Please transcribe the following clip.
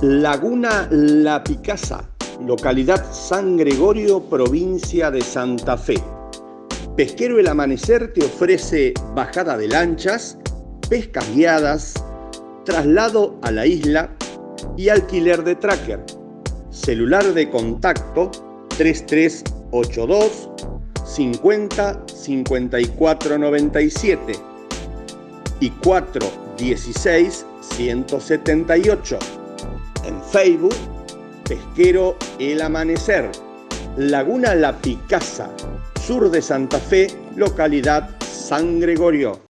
Laguna La Picasa, localidad San Gregorio, provincia de Santa Fe. Pesquero El Amanecer te ofrece bajada de lanchas, pescas guiadas, traslado a la isla y alquiler de tracker. Celular de contacto 3382 50 54 97 y 416 178. En Facebook, Pesquero El Amanecer, Laguna La Picasa, sur de Santa Fe, localidad San Gregorio.